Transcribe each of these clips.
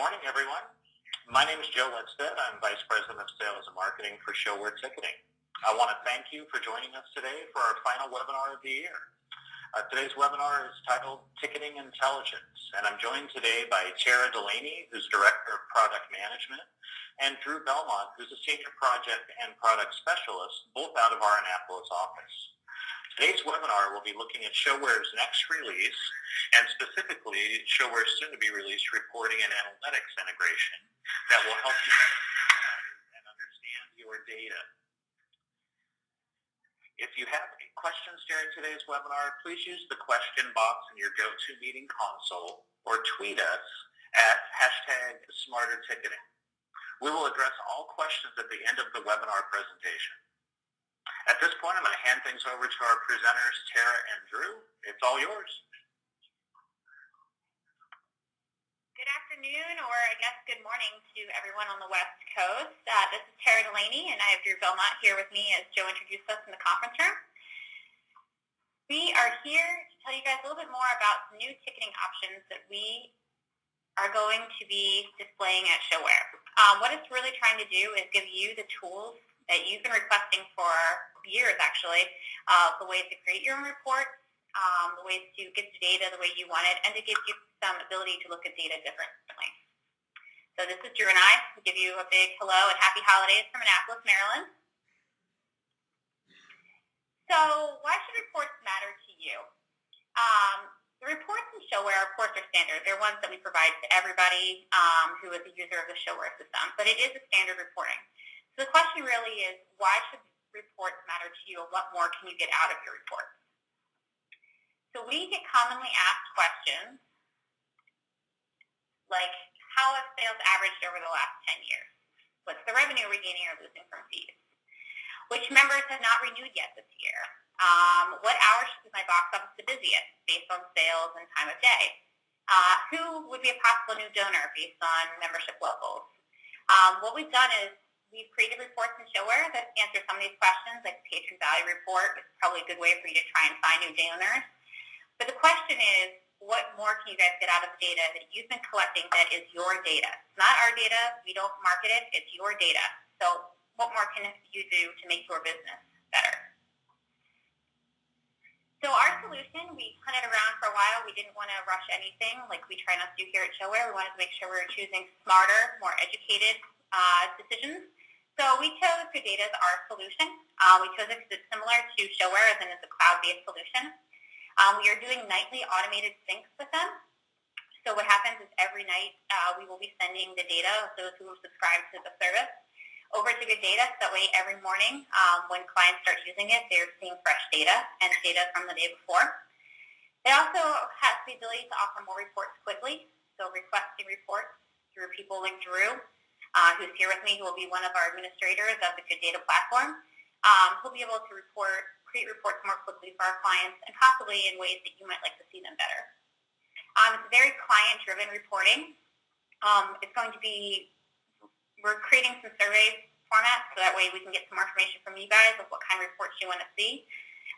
morning, everyone. My name is Joe Lindstedt. I'm Vice President of Sales and Marketing for ShoWare Ticketing. I want to thank you for joining us today for our final webinar of the year. Uh, today's webinar is titled Ticketing Intelligence, and I'm joined today by Tara Delaney, who's Director of Product Management, and Drew Belmont, who's a Senior Project and Product Specialist, both out of our Annapolis office. Today's webinar will be looking at ShoWare's next release, and specifically ShoWare's soon-to-be released reporting and analytics integration that will help you and understand your data. If you have any questions during today's webinar, please use the question box in your GoToMeeting console or tweet us at hashtag smarterticketing. We will address all questions at the end of the webinar presentation. At this point, I'm going to hand things over to our presenters, Tara and Drew. It's all yours. Good afternoon, or I guess good morning to everyone on the West Coast. Uh, this is Tara Delaney, and I have Drew Belmont here with me as Joe introduced us in the conference room. We are here to tell you guys a little bit more about new ticketing options that we are going to be displaying at ShoWare. Um, what it's really trying to do is give you the tools that you've been requesting for years, actually, uh, the ways to create your own reports, um, the ways to get the data the way you want it, and to give you some ability to look at data differently. So this is Drew and I. We give you a big hello and happy holidays from Annapolis, Maryland. So why should reports matter to you? Um, the reports in ShoWare, of course, are standard. They're ones that we provide to everybody um, who is a user of the ShoWare system, but it is a standard reporting. So the question really is, why should reports matter to you, and what more can you get out of your reports? So we get commonly asked questions like, how have sales averaged over the last 10 years? What's the revenue we're gaining or losing from fees? Which members have not renewed yet this year? Um, what hours is my box office the busiest based on sales and time of day? Uh, who would be a possible new donor based on membership levels? Um, what we've done is We've created reports in ShoWare that answer some of these questions, like the patron value report is probably a good way for you to try and find new donors. But the question is, what more can you guys get out of the data that you've been collecting that is your data? It's not our data. We don't market it. It's your data. So what more can you do to make your business better? So our solution, we hunted around for a while. We didn't want to rush anything like we try not to do here at ShoWare. We wanted to make sure we were choosing smarter, more educated uh, decisions. So we chose Data as our solution. Uh, we chose it because it's similar to ShoWare as in it's a cloud-based solution. Um, we are doing nightly automated syncs with them. So what happens is every night uh, we will be sending the data of those who have subscribed to the service over to Good Data. So that way every morning um, when clients start using it, they're seeing fresh data and data from the day before. It also has the ability to offer more reports quickly. So requesting reports through people like Drew uh, who's here with me, who will be one of our administrators of the Good Data platform. Um, he'll be able to report, create reports more quickly for our clients and possibly in ways that you might like to see them better. Um, it's very client-driven reporting. Um, it's going to be, we're creating some survey formats so that way we can get some more information from you guys of what kind of reports you want to see.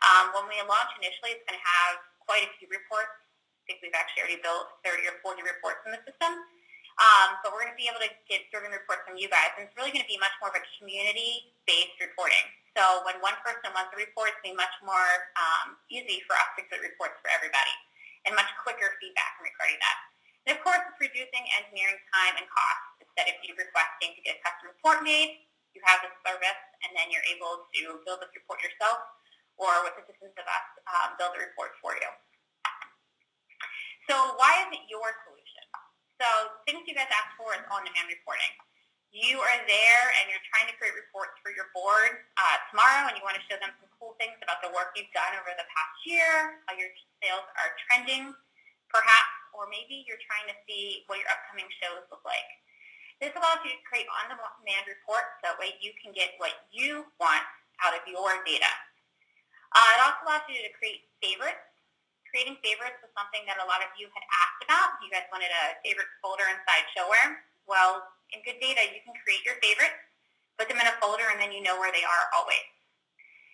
Um, when we launch initially, it's going to have quite a few reports. I think we've actually already built 30 or 40 reports in the system. Um, but we're going to be able to get survey reports from you guys, and it's really going to be much more of a community-based reporting. So when one person wants a report, it's going to be much more um, easy for us to get reports for everybody, and much quicker feedback regarding that. And of course, it's reducing engineering time and cost. Instead of you requesting to get a custom report made, you have this service, and then you're able to build this report yourself, or with assistance of us, um, build a report for you. So why is it your solution? So things you guys ask for is on-demand reporting. You are there and you're trying to create reports for your board uh, tomorrow and you want to show them some cool things about the work you've done over the past year, how your sales are trending perhaps, or maybe you're trying to see what your upcoming shows look like. This allows you to create on-demand reports so that way you can get what you want out of your data. Uh, it also allows you to create favorites creating favorites was something that a lot of you had asked about. You guys wanted a favorites folder inside ShoWare. Well, in Good Data, you can create your favorites, put them in a folder, and then you know where they are always.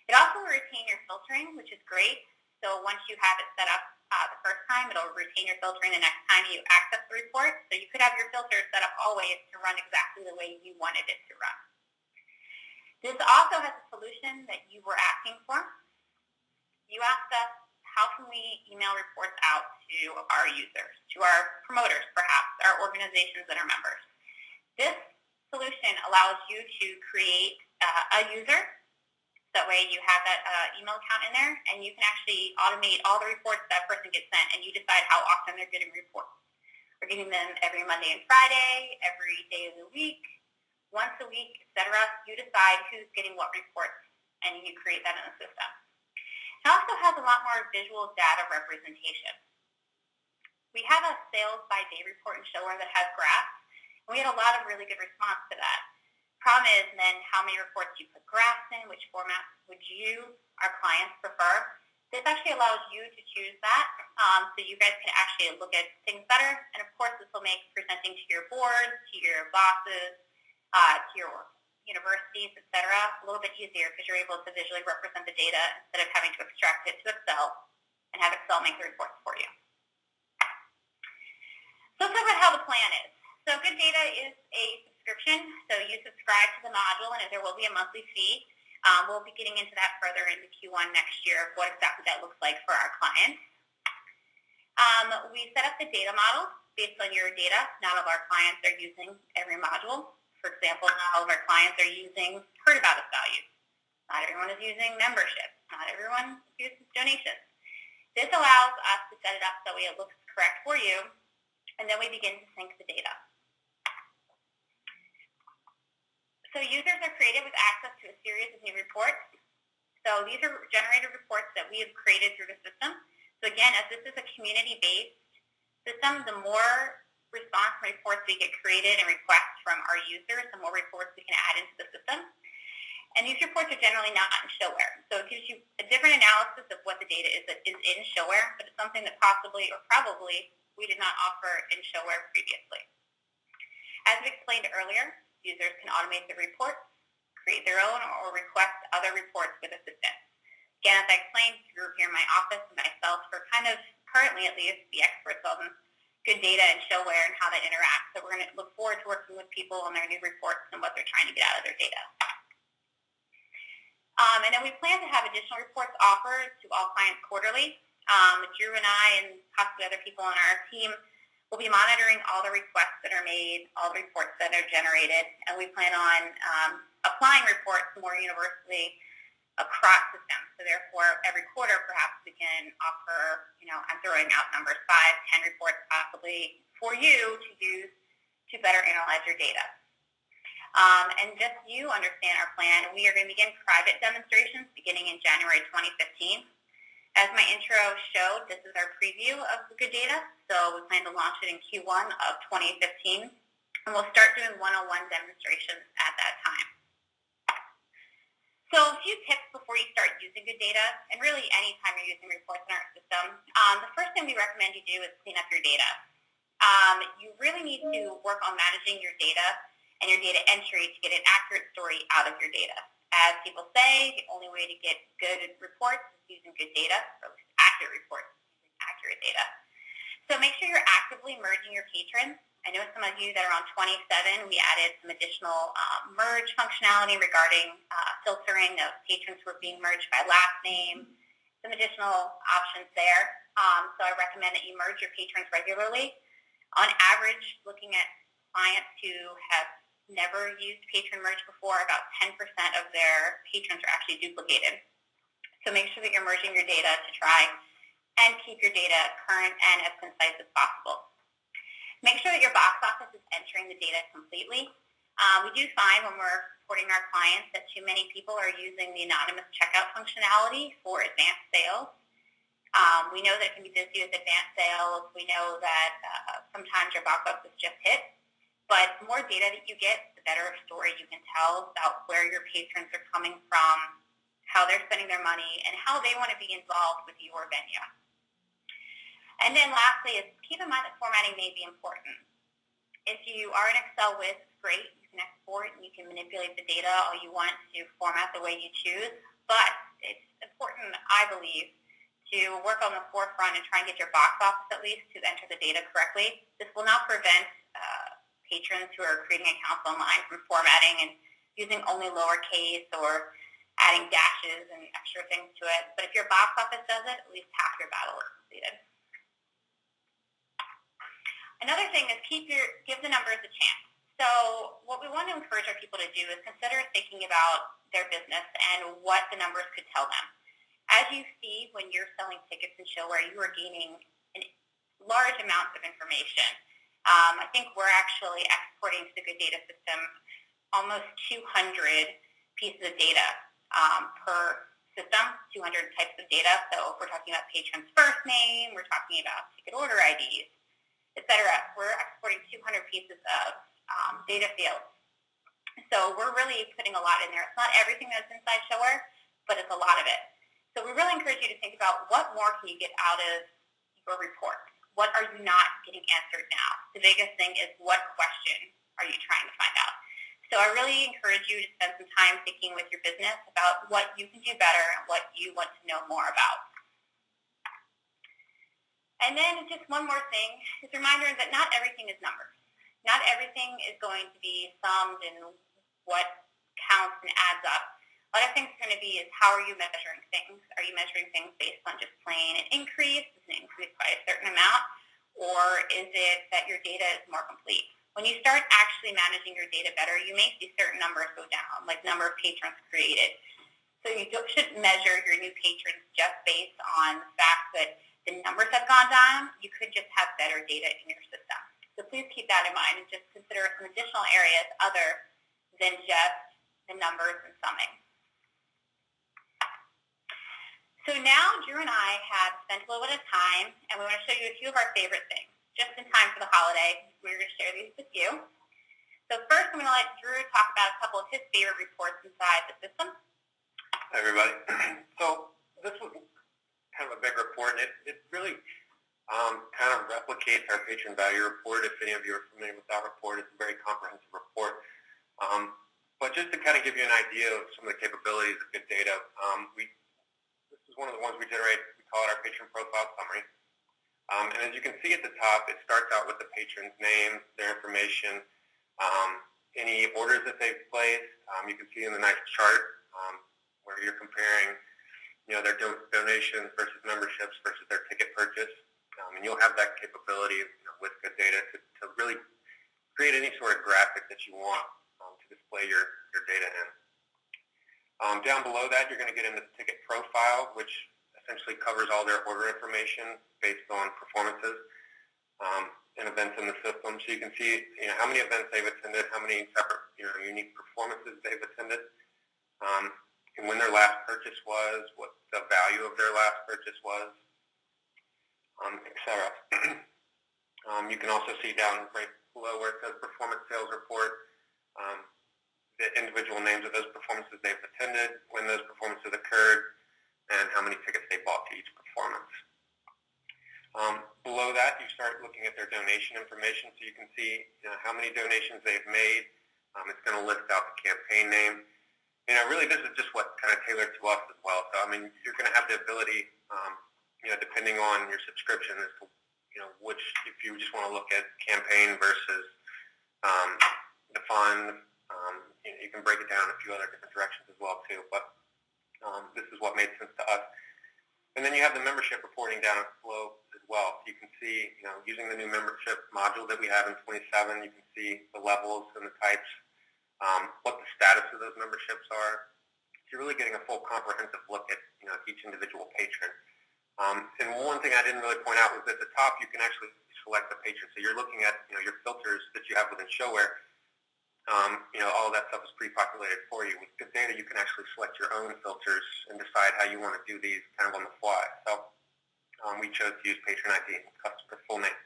It also will retain your filtering, which is great. So once you have it set up, uh, the first time. It'll retain your filtering the next time you access the report. So you could have your filter set up always to run exactly the way you wanted it to run. This also has a solution that you were asking for. You asked us, how can we email reports out to our users, to our promoters perhaps, our organizations and our members? This solution allows you to create uh, a user. That way you have that uh, email account in there and you can actually automate all the reports that person gets sent and you decide how often they're getting reports. We're getting them every Monday and Friday, every day of the week, once a week, etc. You decide who's getting what reports, and you create that in the system. Also has a lot more visual data representation. We have a sales by day report in ShoWare that has graphs, and we had a lot of really good response to that. Problem is then how many reports you put graphs in, which format would you, our clients, prefer. This actually allows you to choose that um, so you guys can actually look at things better. And of course, this will make presenting to your board, to your bosses, uh, to your universities, et cetera, a little bit easier because you're able to visually represent the data instead of having to extract it to Excel and have Excel make the reports for you. So let's talk about how the plan is. So Good Data is a subscription, so you subscribe to the module and there will be a monthly fee. Um, we'll be getting into that further into Q1 next year of what exactly that looks like for our clients. Um, we set up the data model based on your data. Not all of our clients are using every module. For example, not all of our clients are using heard about us values. Not everyone is using membership. Not everyone uses donations. This allows us to set it up so it looks correct for you, and then we begin to sync the data. So users are created with access to a series of new reports. So these are generated reports that we have created through the system. So again, as this is a community-based system, the more response reports we get created and requests from our users, the more reports we can add into the system. And these reports are generally not in ShoWare. So it gives you a different analysis of what the data is that is in ShoWare, but it's something that possibly or probably we did not offer in ShoWare previously. As we explained earlier, users can automate the reports, create their own, or request other reports with assistance. Again, as I explained, the here in my office and myself are kind of, currently at least, the experts on good data and ShoWare and how they interact. So we're going to look forward to working with people on their new reports and what they're trying to get out of their data. Um, and then we plan to have additional reports offered to all clients quarterly. Um, Drew and I and possibly other people on our team will be monitoring all the requests that are made, all the reports that are generated, and we plan on um, applying reports more universally across systems. So therefore, every quarter, perhaps we can offer, you know, I'm throwing out numbers, five, ten reports possibly for you to use to better analyze your data. Um, and just you understand our plan, we are going to begin private demonstrations beginning in January 2015. As my intro showed, this is our preview of the good data. So we plan to launch it in Q1 of 2015. And we'll start doing one-on-one demonstrations at that. So a few tips before you start using good data, and really any time you're using reports in our system. Um, the first thing we recommend you do is clean up your data. Um, you really need to work on managing your data and your data entry to get an accurate story out of your data. As people say, the only way to get good reports is using good data, or accurate reports using accurate data. So make sure you're actively merging your patrons I know some of you that are on 27, we added some additional uh, merge functionality regarding uh, filtering of patrons who are being merged by last name, some additional options there. Um, so I recommend that you merge your patrons regularly. On average, looking at clients who have never used patron merge before, about 10% of their patrons are actually duplicated. So make sure that you're merging your data to try and keep your data current and as concise as possible. Make sure that your box office is entering the data completely. Um, we do find when we're supporting our clients that too many people are using the anonymous checkout functionality for advanced sales. Um, we know that it can be busy with advanced sales. We know that uh, sometimes your box office just hit. But the more data that you get, the better story you can tell about where your patrons are coming from, how they're spending their money, and how they want to be involved with your venue. And then lastly is keep in mind that formatting may be important. If you are in Excel with, great, you can export and you can manipulate the data all you want to format the way you choose, but it's important, I believe, to work on the forefront and try and get your box office at least to enter the data correctly. This will not prevent uh, patrons who are creating accounts online from formatting and using only lowercase or adding dashes and extra things to it. But if your box office does it, at least half your battle is completed. Another thing is keep your give the numbers a chance. So what we want to encourage our people to do is consider thinking about their business and what the numbers could tell them. As you see when you're selling tickets and ShoWare, you are gaining large amounts of information. Um, I think we're actually exporting to the Good Data system almost 200 pieces of data um, per system, 200 types of data. So if we're talking about patron's first name, we're talking about ticket order IDs, et cetera. We're exporting 200 pieces of um, data fields. So we're really putting a lot in there. It's not everything that's inside ShoWare, but it's a lot of it. So we really encourage you to think about what more can you get out of your report? What are you not getting answered now? The biggest thing is what question are you trying to find out? So I really encourage you to spend some time thinking with your business about what you can do better and what you want to know more about. And then just one more thing, is a reminder that not everything is numbers. Not everything is going to be summed in what counts and adds up other things are going to be is how are you measuring things? Are you measuring things based on just plain an increase? Is it increased by a certain amount? Or is it that your data is more complete? When you start actually managing your data better, you may see certain numbers go down, like number of patrons created. So you shouldn't measure your new patrons just based on the fact that the numbers have gone down. You could just have better data in your system. So please keep that in mind and just consider some additional areas other than just the numbers and summing. So now Drew and I have spent a little bit of time, and we want to show you a few of our favorite things. Just in time for the holiday, we're going to share these with you. So first, I'm going to let Drew talk about a couple of his favorite reports inside the system. Hi, everybody. So this was kind of a big report, and it, it really um, kind of replicates our patron value report. If any of you are familiar with that report, it's a very comprehensive report. Um, but just to kind of give you an idea of some of the capabilities of good data, um, we this is one of the ones we generate. We call it our patron profile summary. Um, and as you can see at the top, it starts out with the patron's name, their information, um, any orders that they've placed. Um, you can see in the nice chart um, where you're comparing, you know, their do donations versus memberships versus their ticket purchase. Um, and you'll have that capability you know, with good data to, to really create any sort of graphic that you want um, to display your, your data in. Um, down below that, you're going to get into the ticket profile, which essentially covers all their order information based on performances um, and events in the system. So you can see you know, how many events they've attended, how many separate you know, unique performances they've attended, um, and when their last purchase was, what the value of their last purchase was, um, etc. um, you can also see down right below where it says performance sales report, um, the individual names of those performances they've attended, when those performances occurred, and how many tickets they bought to each performance. Um, below that, you start looking at their donation information, so you can see you know, how many donations they've made. Um, it's going to list out the campaign name. You know, really, this is just what kind of tailored to us as well. So, I mean, you're going to have the ability, um, you know, depending on your subscription, as to you know which, if you just want to look at campaign versus um, the fund, um, you, know, you can break it down a few other different directions as well too, but um, this is what made sense to us. And then you have the membership reporting down below as well. You can see, you know, using the new membership module that we have in 27, you can see the levels and the types, um, what the status of those memberships are. So you're really getting a full comprehensive look at, you know, each individual patron. Um, and one thing I didn't really point out was at the top you can actually select the patron. So you're looking at, you know, your filters that you have within ShoWare um, you know, all that stuff is pre-populated for you. With good data, you can actually select your own filters and decide how you want to do these kind of on the fly. So um, we chose to use patron ID and customer full name.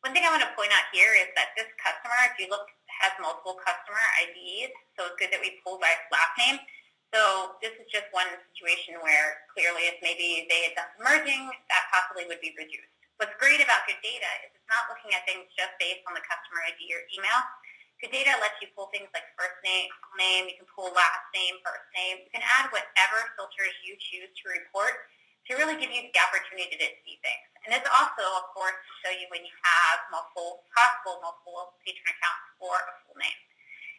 One thing I want to point out here is that this customer, if you look, has multiple customer IDs, so it's good that we pulled by last name. So this is just one situation where clearly if maybe they had done merging, that possibly would be reduced. What's great about good data is it's not looking at things just based on the customer ID or email. Good data lets you pull things like first name, name, you can pull last name, first name. You can add whatever filters you choose to report to really give you the opportunity to see things. And it's also, of course, to show you when you have multiple, possible multiple patron accounts for a full name.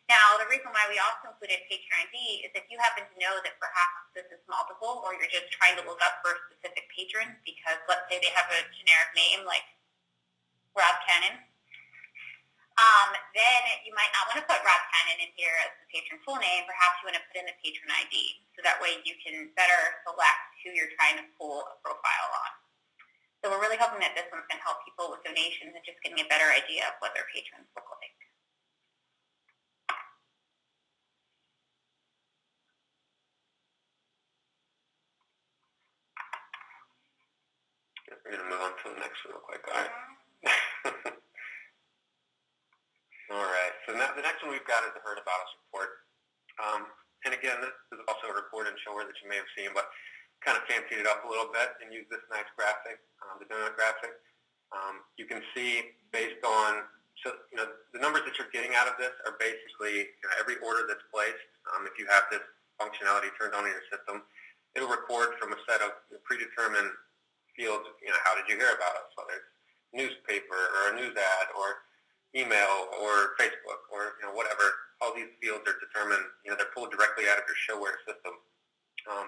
Now, the reason why we also included patron ID is if you happen to know that perhaps this is multiple or you're just trying to look up for a specific patron because let's say they have a generic name like Rob Cannon, um, then you might not want to put Rob Cannon in here as the patron full name. Perhaps you want to put in the patron ID so that way you can better select who you're trying to pull a profile on. So we're really hoping that this one's going to help people with donations and just getting a better idea of what their patrons look like. We're going to move on to the next one real quick. All right. All right. So now the next one we've got is the Heard About Us report. Um, and again, this is also a report and ShoWare that you may have seen, but kind of fancied it up a little bit and used this nice graphic, um, the donut graphic. Um, you can see based on, so you know, the numbers that you're getting out of this are basically you know, every order that's placed. Um, if you have this functionality turned on in your system, it'll record from a set of predetermined fields, you know, how did you hear about us, whether it's newspaper or a news ad or email or Facebook or, you know, whatever. All these fields are determined, you know, they're pulled directly out of your ShoWare system um,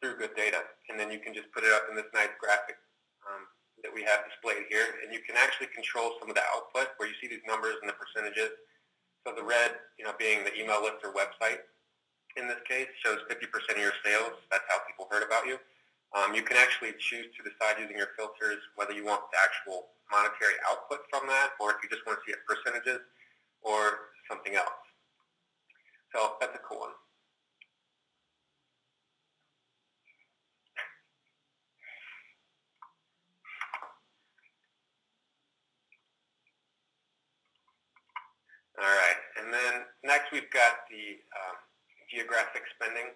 through good data. And then you can just put it up in this nice graphic um, that we have displayed here. And you can actually control some of the output where you see these numbers and the percentages. So the red, you know, being the email list or website in this case shows 50% of your sales. That's how people heard about you. Um, you can actually choose to decide using your filters whether you want the actual monetary output from that or if you just want to see it percentages or something else. So that's a cool one. All right, and then next we've got the um, geographic spending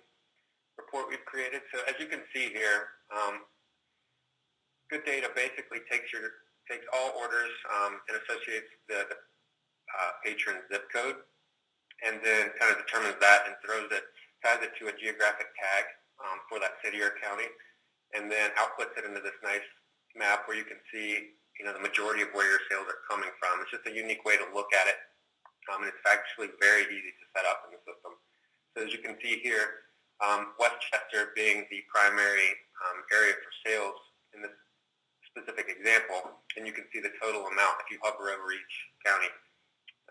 report we've created. So as you can see here, um, Good Data basically takes your takes all orders um, and associates the, uh, patron zip code, and then kind of determines that and throws it, ties it to a geographic tag um, for that city or county, and then outputs it into this nice map where you can see, you know, the majority of where your sales are coming from. It's just a unique way to look at it, um, and it's actually very easy to set up in the system. So as you can see here, um, Westchester being the primary um, area for sales in this specific example, and you can see the total amount if you hover over each county.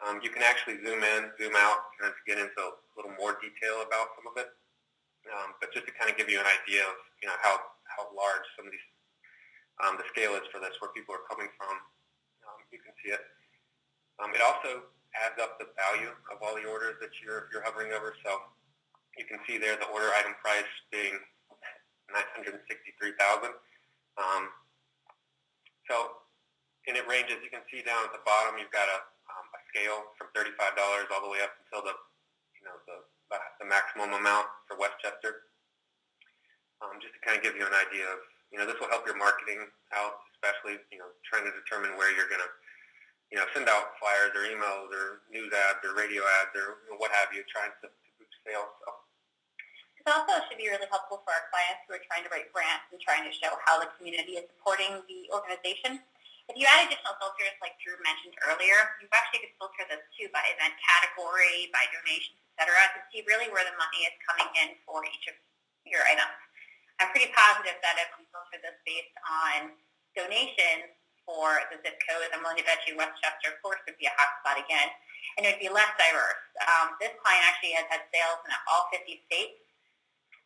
Um, you can actually zoom in, zoom out, kind of get into a little more detail about some of it. Um, but just to kind of give you an idea of you know how how large some of these um, the scale is for this, where people are coming from, um, you can see it. It also adds up the value of all the orders that you're you're hovering over. So you can see there the order item price being 963,000. Um, so, and it ranges. You can see down at the bottom, you've got a, um, a scale from $35 all the way up until the, you know, the, the maximum amount for Westchester. Um, just to kind of give you an idea of, you know, this will help your marketing out, especially, you know, trying to determine where you're going to, you know, send out flyers or emails or news ads or radio ads or what have you, trying to, to boost sales. Also should be really helpful for our clients who are trying to write grants and trying to show how the community is supporting the organization. If you add additional filters like Drew mentioned earlier, you actually could filter this too by event category, by donations, etc., to see really where the money is coming in for each of your items. I'm pretty positive that if we filter this based on donations for the zip code, I'm willing to bet you Westchester, of course, would be a hotspot again, and it would be less diverse. Um, this client actually has had sales in all 50 states,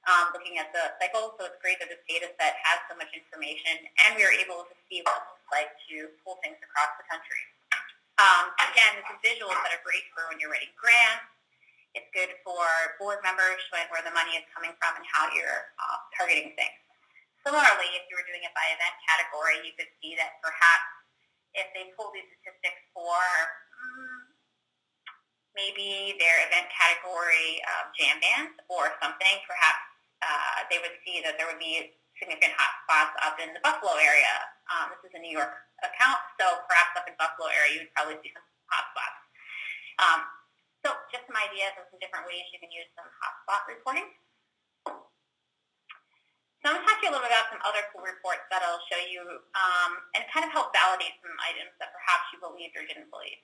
um, looking at the cycle. So it's great that this data set has so much information, and we are able to see what it looks like to pull things across the country. Um, again, this is visuals that are great for when you're writing grants. It's good for board members showing where the money is coming from and how you're uh, targeting things. Similarly, if you were doing it by event category, you could see that perhaps if they pull these statistics for mm, maybe their event category um, jam bands or something, perhaps uh, they would see that there would be significant hotspots up in the Buffalo area. Um, this is a New York account, so perhaps up in Buffalo area you would probably see some hotspots. Um, so just some ideas of some different ways you can use some hotspot reporting. So I'm going to talk to you a little bit about some other cool reports that I'll show you um, and kind of help validate some items that perhaps you believed or didn't believe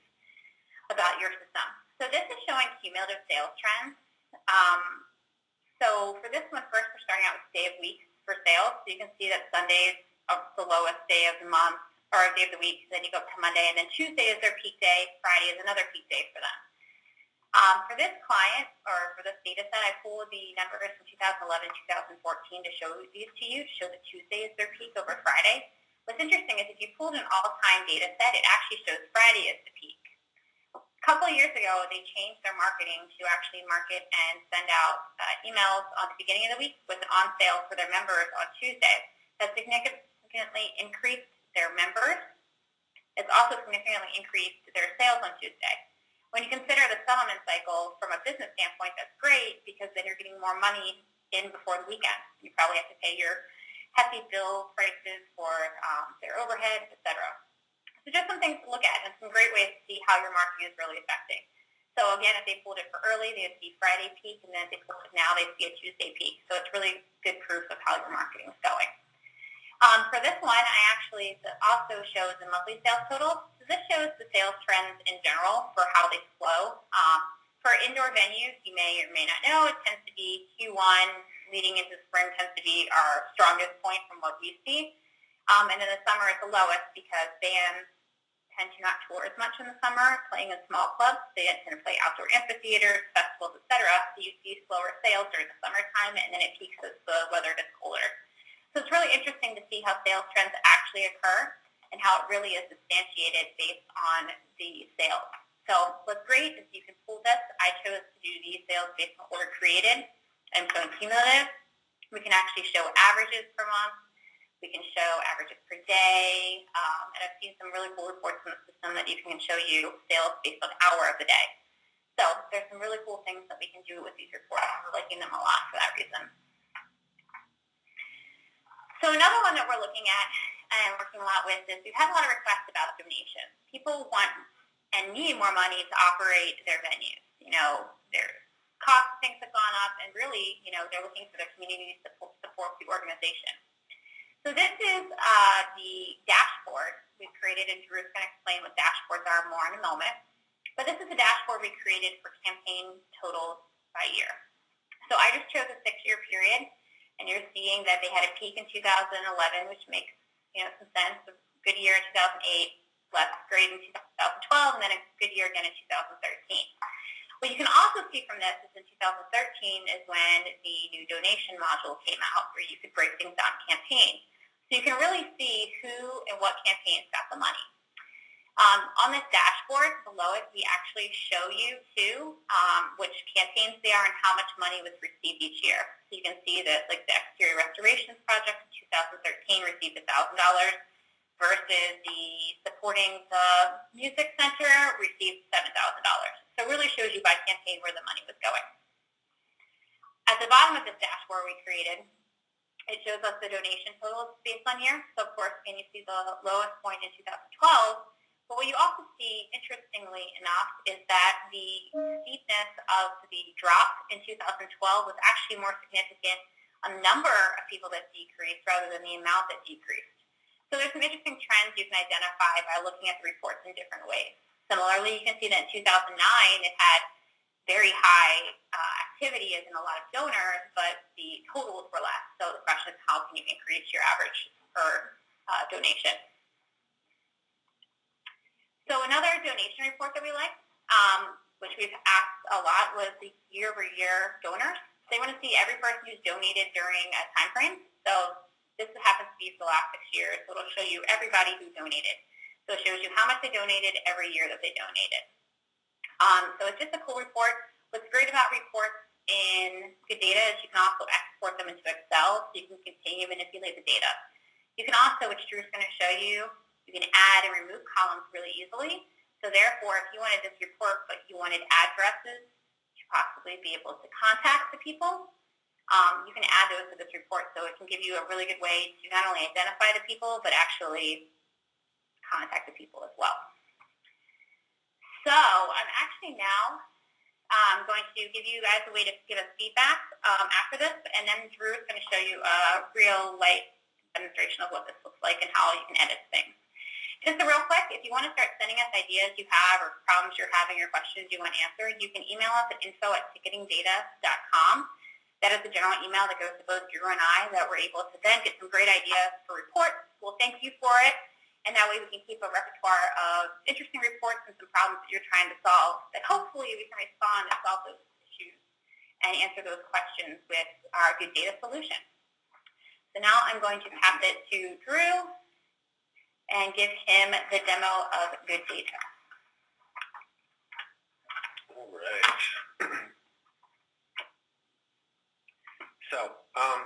about your system. So this is showing cumulative sales trends. Um, so for this one, first we're starting out with day of week for sales. So you can see that Sunday is the lowest day of the month or day of the week. Then you go up to Monday, and then Tuesday is their peak day. Friday is another peak day for them. Um, for this client, or for this data set, I pulled the numbers from 2011, 2014 to show these to you, to show that Tuesday is their peak over Friday. What's interesting is if you pulled an all-time data set, it actually shows Friday as the peak. A couple years ago, they changed their marketing to actually market and send out uh, emails on the beginning of the week with an on sale for their members on Tuesday. That significantly increased their members. It's also significantly increased their sales on Tuesday. When you consider the settlement cycle from a business standpoint, that's great because then you're getting more money in before the weekend. You probably have to pay your hefty bill prices for um, their overhead, etc. So just some things to look at and some great ways to see how your marketing is really affecting. So again, if they pulled it for early, they would see Friday peak, and then if they pulled it now, they'd see a Tuesday peak. So it's really good proof of how your marketing is going. Um, for this one, I actually also shows the monthly sales total. So this shows the sales trends in general for how they flow. Um, for indoor venues, you may or may not know, it tends to be Q1 leading into spring tends to be our strongest point from what we see. Um, and in the summer, it's the lowest because bands tend to not tour as much in the summer, playing in small clubs. They tend to play outdoor amphitheaters, festivals, etc. So you see slower sales during the summertime, and then it peaks as the weather gets colder. So it's really interesting to see how sales trends actually occur and how it really is substantiated based on the sales. So what's great is you can pull this. I chose to do these sales based on order created and so cumulative. We can actually show averages per month. We can show averages per day. Um, and I've seen some really cool reports in the system that you can show you sales based on hour of the day. So there's some really cool things that we can do with these reports. We're liking them a lot for that reason. So another one that we're looking at and working a lot with is we've had a lot of requests about donations. People want and need more money to operate their venues. You know, their costs things have gone up, and really, you know, they're looking for their community to support the organization. So this is uh, the dashboard we've created, and Drew's going to explain what dashboards are more in a moment. But this is a dashboard we created for campaign totals by year. So I just chose a six-year period and you're seeing that they had a peak in 2011, which makes you know some sense. A good year in 2008, less great in 2012, and then a good year again in 2013. What you can also see from this is in 2013 is when the new donation module came out where you could break things down campaigns. So you can really see who and what campaigns got the money. Um, on this dashboard below it, we actually show you too um, which campaigns they are and how much money was received each year. So you can see that like the exterior restorations project in 2013 received $1,000 versus the supporting the music center received $7,000. So it really shows you by campaign where the money was going. At the bottom of this dashboard we created, it shows us the donation totals based on year. So of course, can you see the lowest point in 2012 but what you also see, interestingly enough, is that the steepness of the drop in 2012 was actually more significant a number of people that decreased rather than the amount that decreased. So there's some interesting trends you can identify by looking at the reports in different ways. Similarly, you can see that in 2009 it had very high uh, activity as in a lot of donors, but the totals were less. So the question is how can you increase your average per uh, donation? So another donation report that we like, um, which we've asked a lot, was the year-over-year donors. They want to see every person who's donated during a time frame. So this happens to be for the last six years. So it'll show you everybody who donated. So it shows you how much they donated every year that they donated. Um, so it's just a cool report. What's great about reports in good data is you can also export them into Excel so you can continue to manipulate the data. You can also, which Drew's going to show you, you can add and remove columns really easily. So therefore, if you wanted this report, but you wanted addresses to possibly be able to contact the people, um, you can add those to this report. So it can give you a really good way to not only identify the people, but actually contact the people as well. So I'm actually now I'm going to give you guys a way to give us feedback um, after this, and then Drew is going to show you a real life demonstration of what this looks like and how you can edit things. Just real quick, if you want to start sending us ideas you have or problems you're having or questions you want answered, you can email us at info at ticketingdata.com. That is the general email that goes to both Drew and I that we're able to then get some great ideas for reports. We'll thank you for it, and that way we can keep a repertoire of interesting reports and some problems that you're trying to solve that hopefully we can respond and solve those issues and answer those questions with our good data solution. So now I'm going to pass it to Drew and give him the demo of good data. All right. so, um,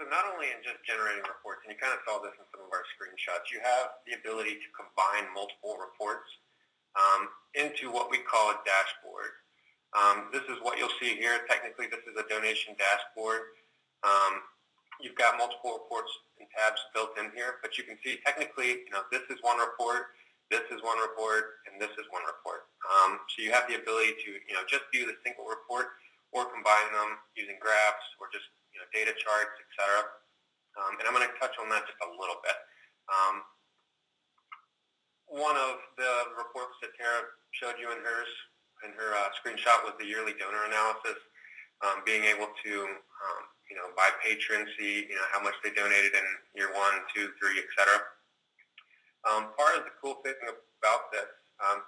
so not only in just generating reports, and you kind of saw this in some of our screenshots, you have the ability to combine multiple reports um, into what we call a dashboard. Um, this is what you'll see here. Technically, this is a donation dashboard. Um, you've got multiple reports and tabs built in here, but you can see technically, you know, this is one report, this is one report, and this is one report. Um, so you have the ability to, you know, just view the single report or combine them using graphs or just you know, data charts, etc. Um, and I'm going to touch on that just a little bit. Um, one of the reports that Tara showed you in hers, in her uh, screenshot was the yearly donor analysis, um, being able to, um, you know, by patron see, you know, how much they donated in year one, two, three, etc. Um, part of the cool thing about this, um,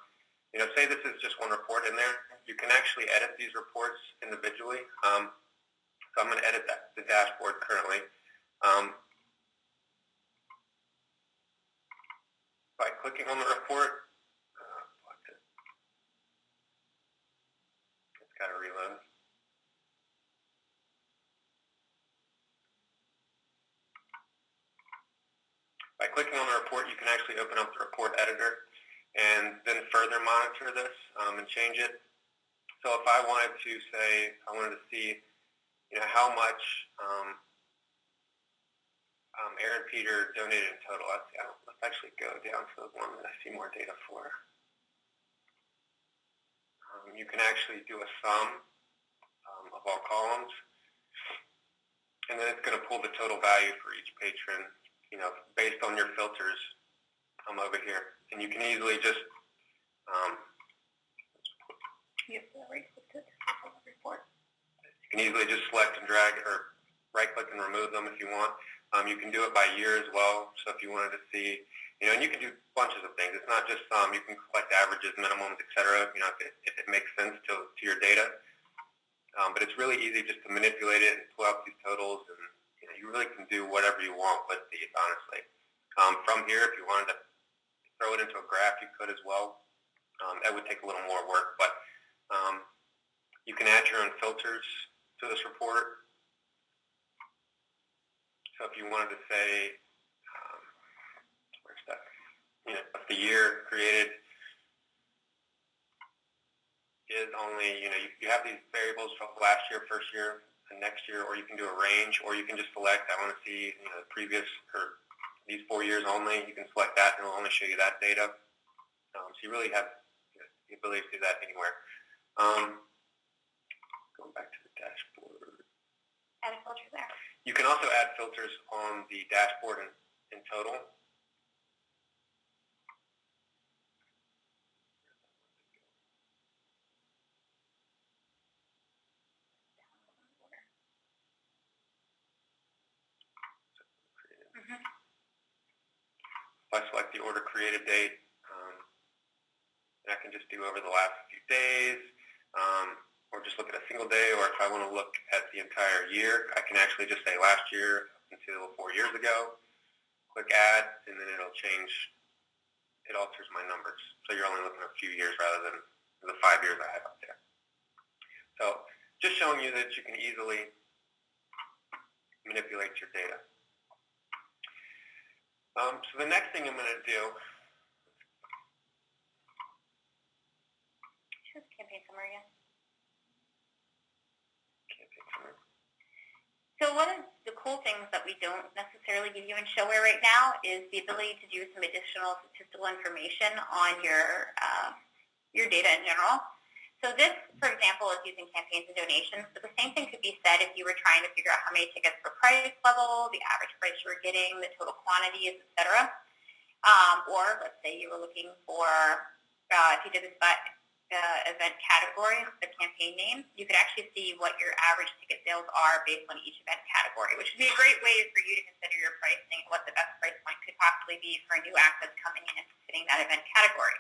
you know, say this is just one report in there, you can actually edit these reports individually. Um, so I'm going to edit that, the dashboard currently. Um, by clicking on the report, uh, reload. By clicking on the report, you can actually open up the report editor and then further monitor this um, and change it. So if I wanted to say, I wanted to see you know, how much um, um, Aaron Peter donated in total. Let's, let's actually go down to the one that I see more data for. Um, you can actually do a sum um, of all columns, and then it's going to pull the total value for each patron, you know, based on your filters um, over here. And you can easily just um, Yep, right, can easily just select and drag or right-click and remove them if you want. Um, you can do it by year as well. So if you wanted to see, you know, and you can do bunches of things. It's not just some. You can collect averages, minimums, et cetera, you know, if it, if it makes sense to, to your data. Um, but it's really easy just to manipulate it and pull out these totals, and you, know, you really can do whatever you want with these, honestly. Um, from here, if you wanted to throw it into a graph, you could as well. Um, that would take a little more work, but um, you can add your own filters to this report. So if you wanted to say, um, where's that? You know, if the year created is only, you know, you, you have these variables from last year, first year, and next year, or you can do a range, or you can just select, I want to see, you know, the previous, or these four years only. You can select that, and it'll only show you that data. Um, so you really have the ability to do that anywhere. Um, going back to the dashboard. Add a filter there. You can also add filters on the dashboard in, in total. Mm-hmm. If I select the order created date, um, I can just do over the last few days. Um, or just look at a single day, or if I want to look at the entire year, I can actually just say last year until four years ago, click add, and then it'll change, it alters my numbers. So you're only looking at a few years rather than the five years I have up there. So just showing you that you can easily manipulate your data. Um, so the next thing I'm going to do campaign summary again. So one of the cool things that we don't necessarily give you in ShoWare right now is the ability to do some additional statistical information on your uh, your data in general. So this, for example, is using campaigns and donations, but the same thing could be said if you were trying to figure out how many tickets per price level, the average price you were getting, the total quantities, et cetera. Um, or let's say you were looking for, uh, if you did this by uh, event category, the campaign name, you could actually see what your average ticket sales are based on each event category, which would be a great way for you to consider your pricing and what the best price point could possibly be for a new act that's coming in and fitting that event category.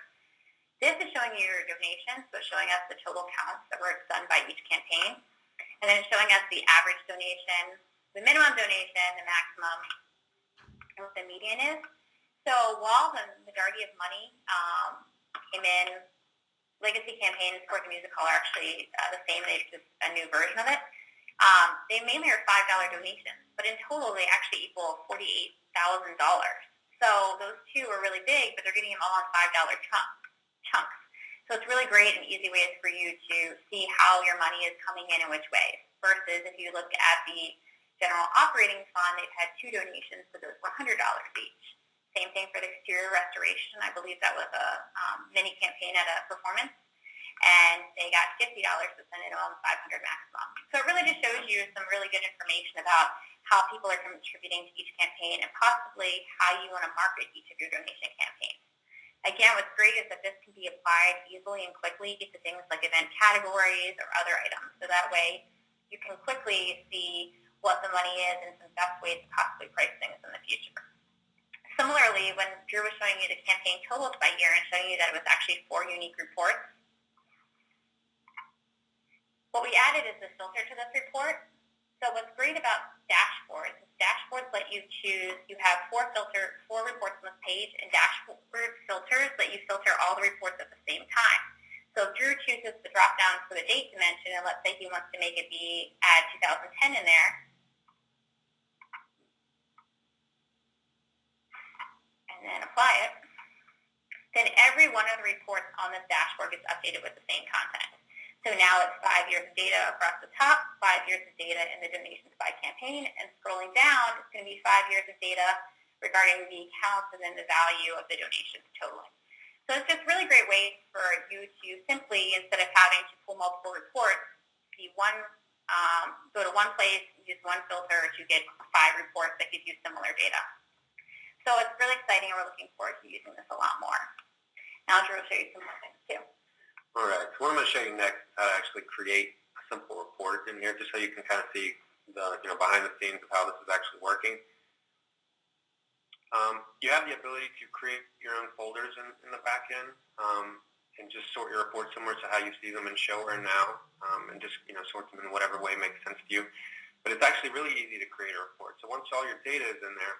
This is showing you your donations, so showing us the total counts that were done by each campaign. And then showing us the average donation, the minimum donation, the maximum, and what the median is. So while the majority of money um, came in, legacy campaigns, Sport the Music Hall are actually uh, the same. They're just a new version of it. Um, they mainly are $5 donations, but in total they actually equal $48,000. So those two are really big, but they're getting them all in $5 chunks chunks. So it's really great and easy ways for you to see how your money is coming in and which ways. Versus if you look at the general operating fund, they've had two donations, but those were $100 each. Same thing for the exterior restoration. I believe that was a um, mini campaign at a performance. And they got $50 to send it on 500 maximum. So it really just shows you some really good information about how people are contributing to each campaign and possibly how you want to market each of your donation campaigns. Again, what's great is that this can be applied easily and quickly to things like event categories or other items. So that way you can quickly see what the money is and some best ways to possibly price things in the future. Similarly, when Drew was showing you the campaign totals by year and showing you that it was actually four unique reports, what we added is a filter to this report so what's great about dashboards is dashboards let you choose, you have four filter, four reports on this page, and dashboard filters let you filter all the reports at the same time. So if Drew chooses to drop down for the date dimension, and let's say he wants to make it be add 2010 in there, and apply it, then every one of the reports on this dashboard gets updated with the same content. So now it's five years of data across the top, five years of data in the donations by campaign, and scrolling down, it's going to be five years of data regarding the counts and then the value of the donations totaling. So it's just really great way for you to simply, instead of having to pull multiple reports, be one, um, go to one place, use one filter to get five reports that give you similar data. So it's really exciting, and we're looking forward to using this a lot more. Now Drew will show you some more things too. All right. So what I'm going to show you next is how to actually create a simple report in here, just so you can kind of see the you know behind the scenes of how this is actually working. Um, you have the ability to create your own folders in, in the back end um, and just sort your reports similar to how you see them in ShoWare now, um, and just you know sort them in whatever way makes sense to you. But it's actually really easy to create a report. So once all your data is in there,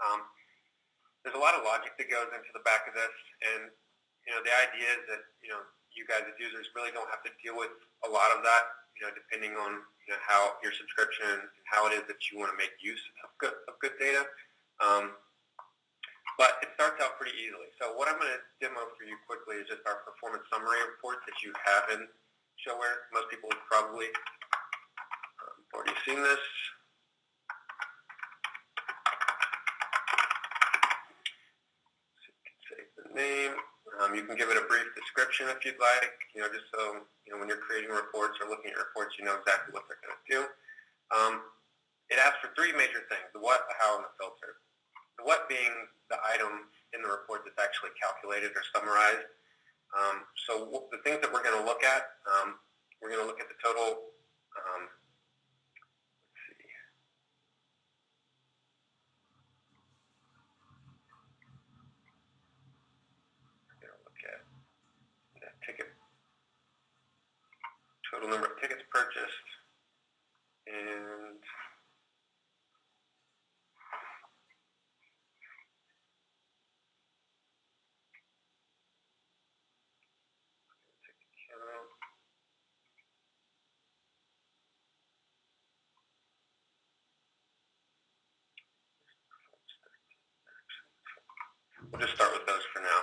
um, there's a lot of logic that goes into the back of this, and you know the idea is that you know you guys as users really don't have to deal with a lot of that, you know, depending on you know, how your subscription and how it is that you want to make use of good, of good data. Um, but it starts out pretty easily. So what I'm going to demo for you quickly is just our performance summary report that you have in ShoWare. Most people have probably um, already seen this. So you can save the name. Um, you can give it a brief description if you'd like, you know, just so, you know, when you're creating reports or looking at reports, you know exactly what they're going to do. Um, it asks for three major things, the what, the how, and the filter. The what being the item in the report that's actually calculated or summarized. Um, so the things that we're going to look at, um, we're going to look at the total um, total number of tickets purchased, and We'll just start with those for now.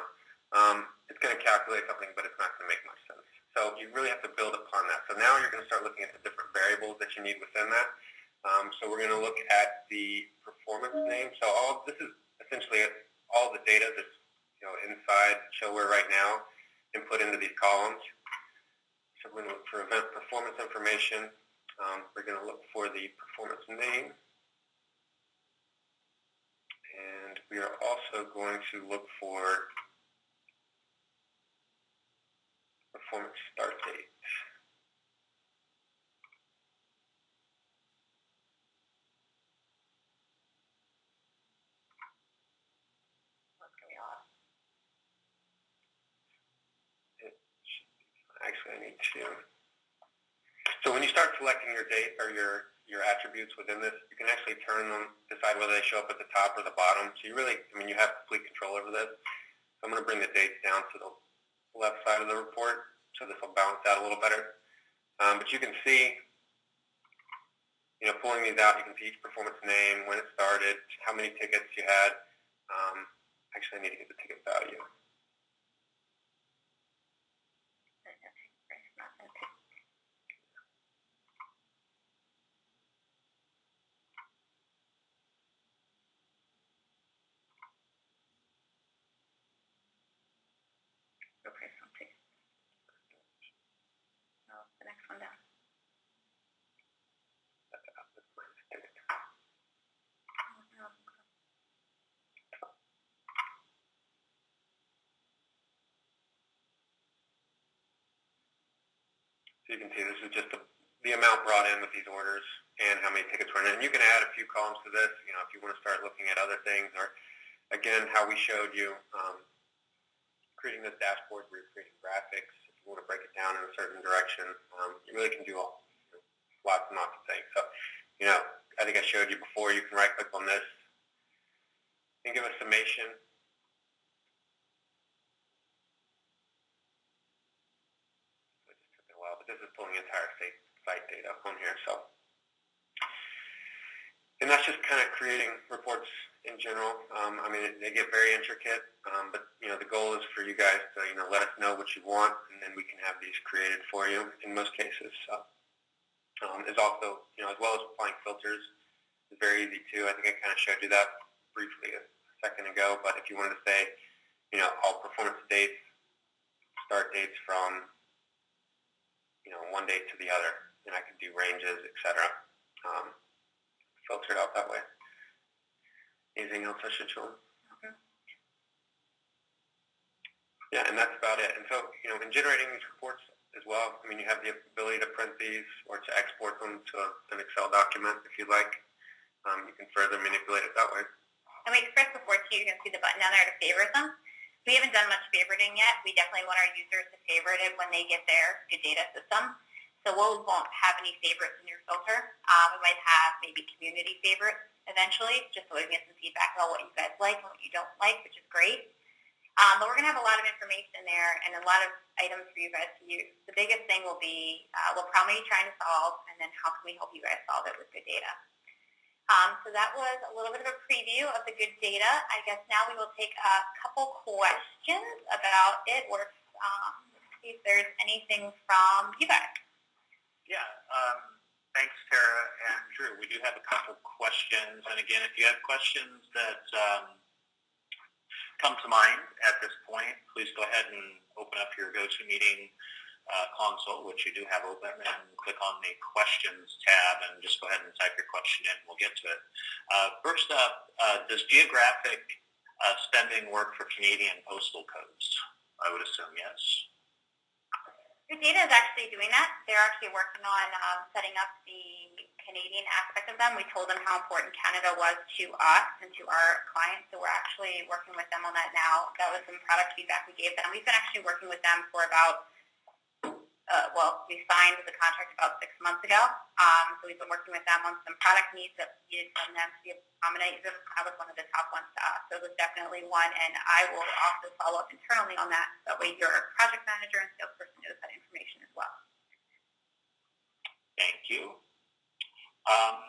Um, it's going to calculate something, but it's not going to make much sense. So you really have to build upon that. So now you're going to start looking at the different variables that you need within that. Um, so we're going to look at the performance name. So all this is essentially all the data that's you know inside ShoWare right now and put into these columns. So we're going to look for event performance information. Um, we're going to look for the performance name. And we are also going to look for performance start date. What's going on? Actually, I need to. So when you start selecting your date or your your attributes within this, you can actually turn them, decide whether they show up at the top or the bottom. So you really, I mean, you have complete control over this. So I'm going to bring the dates down to the left side of the report, so this will balance out a little better. Um, but you can see, you know, pulling these out, you can see each performance name, when it started, how many tickets you had. Um, actually, I need to get the ticket value. So you can see this is just the, the amount brought in with these orders and how many tickets were in. And you can add a few columns to this, you know, if you want to start looking at other things or, again, how we showed you, um, creating this dashboard where you're creating graphics. If you want to break it down in a certain direction, um, you really can do all, you know, lots and lots of things. So, you know, I think I showed you before, you can right-click on this and give a summation It just this is pulling entire state site data on here. So, and that's just kind of creating reports in general. Um, I mean, they get very intricate, um, but you know, the goal is for you guys to you know let us know what you want, and then we can have these created for you in most cases. So, um, is also you know as well as applying filters is very easy too. I think I kind of showed you that briefly a second ago. But if you wanted to say, you know, all performance dates, start dates from you know, one date to the other, and I can do ranges, etc. Um, filter it out that way. Anything else I should show? Mhm. Yeah, and that's about it. And so, you know, in generating these reports as well, I mean, you have the ability to print these or to export them to an Excel document if you'd like. Um, you can further manipulate it that way. And we expressed before too, you can see the button down there to favorite them. We haven't done much favoriting yet. We definitely want our users to favorite it when they get their GoodData system. So we won't have any favorites in your filter. Uh, we might have maybe community favorites eventually, just so we can get some feedback about what you guys like and what you don't like, which is great. Um, but we're going to have a lot of information there and a lot of items for you guys to use. The biggest thing will be uh, what problem are you trying to solve, and then how can we help you guys solve it with GoodData. Um, so that was a little bit of a preview of the GoodData. I guess now we will take a couple questions about it, or um, see if there's anything from you. Yeah, um, thanks, Tara and Drew. We do have a couple questions, and again, if you have questions that um, come to mind at this point, please go ahead and open up your GoToMeeting uh, console, which you do have open, and click on the questions tab, and just go ahead and type your question in. We'll get to it. Uh, first up, uh, does geographic uh, spending work for Canadian postal codes? I would assume yes. Data is actually doing that. They're actually working on um, setting up the Canadian aspect of them. We told them how important Canada was to us and to our clients, so we're actually working with them on that now. That was some product feedback we gave them. We've been actually working with them for about uh, well, we signed the contract about six months ago. Um, so we've been working with them on some product needs that we needed from them to be able to accommodate. This was one of the top ones to us. So it was definitely one, and I will also follow up internally on that. That way your project manager and salesperson knows that information as well. Thank you. Um,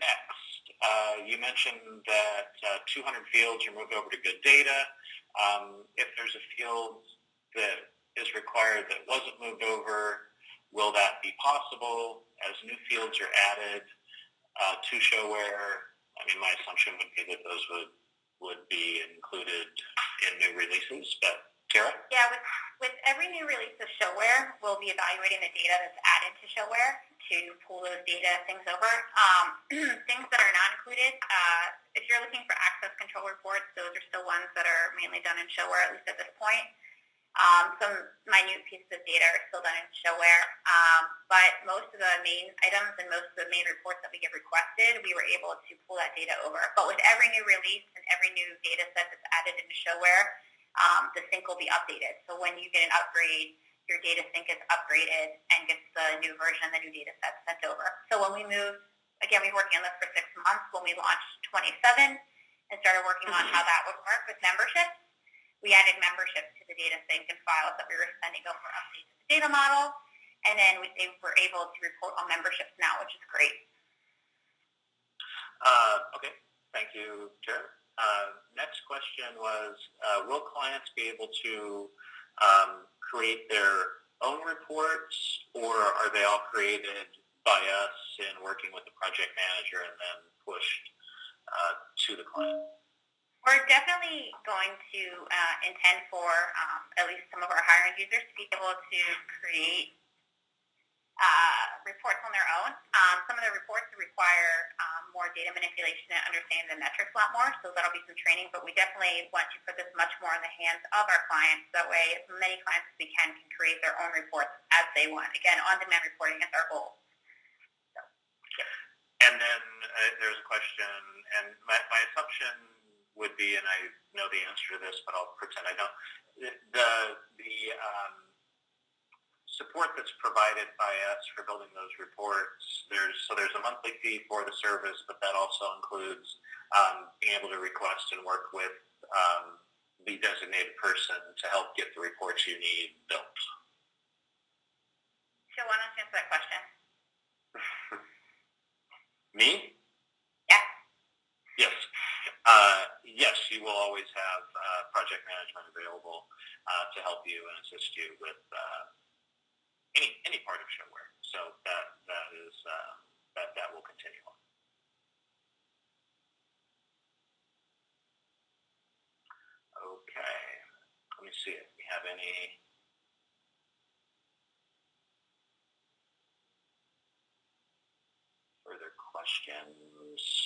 next, uh, you mentioned that uh, 200 fields are moved over to GoodData. Um, if there's a field that is required that wasn't moved over, will that be possible as new fields are added uh, to ShoWare? I mean, my assumption would be that those would, would be included in new releases, but Kara? Yeah, with, with every new release of ShoWare, we'll be evaluating the data that's added to ShoWare to pull those data things over. Um, things that are not included, uh, if you're looking for access control reports, those are still ones that are mainly done in ShoWare, at least at this point. Um, some minute pieces of data are still done in ShoWare, um, but most of the main items and most of the main reports that we get requested, we were able to pull that data over. But with every new release and every new data set that's added into ShoWare, um, the sync will be updated. So when you get an upgrade, your data sync is upgraded and gets the new version, the new data set sent over. So when we move, again, we were working on this for six months. When we launched 27 and started working on how that would work with memberships, we added memberships to the data sync and files that we were sending over updates to the data model. And then we, they were able to report on memberships now, which is great. Uh, okay, thank you, Kara. Uh, next question was, uh, will clients be able to um, create their own reports, or are they all created by us in working with the project manager and then pushed uh, to the client? We're definitely going to uh, intend for um, at least some of our higher end users to be able to create uh, reports on their own. Um, some of the reports require um, more data manipulation and understanding the metrics a lot more, so that'll be some training, but we definitely want to put this much more in the hands of our clients. That way, as many clients as we can can create their own reports as they want. Again, on-demand reporting is our goal. And then uh, there's a question, and my, my assumption would be, and I know the answer to this, but I'll pretend I don't. The the um, support that's provided by us for building those reports, there's so there's a monthly fee for the service, but that also includes um, being able to request and work with um, the designated person to help get the reports you need built. So why don't you answer that question? Me? Yeah. Yes. Uh, yes, you will always have uh, project management available uh, to help you and assist you with uh, any any part of ShoWare. So that that is uh, that that will continue on. Okay. Let me see if we have any. Further questions?